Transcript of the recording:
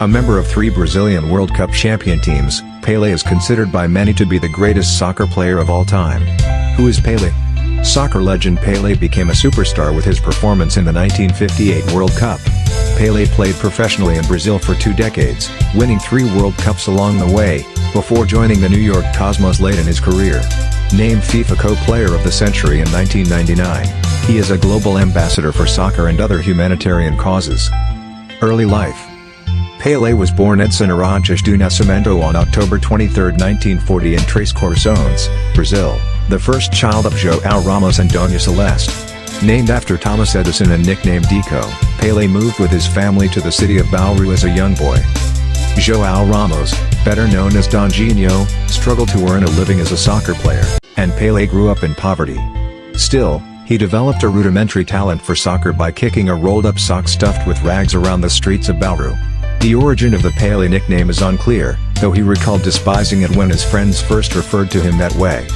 A member of three Brazilian World Cup champion teams, Pelé is considered by many to be the greatest soccer player of all time. Who is Pelé? Soccer legend Pelé became a superstar with his performance in the 1958 World Cup. Pelé played professionally in Brazil for two decades, winning three World Cups along the way, before joining the New York Cosmos late in his career. Named FIFA Co-Player of the Century in 1999, he is a global ambassador for soccer and other humanitarian causes. Early life Pelé was born Edson Arantes do Nascimento on October 23, 1940 in Três Corações, Brazil, the first child of João Ramos and Dona Celeste. Named after Thomas Edison and nicknamed Dico, Pelé moved with his family to the city of Bauru as a young boy. João Ramos, better known as Dondinho, struggled to earn a living as a soccer player, and Pelé grew up in poverty. Still, he developed a rudimentary talent for soccer by kicking a rolled-up sock stuffed with rags around the streets of Bauru. The origin of the Pelé nickname is unclear, though he recalled despising it when his friends first referred to him that way.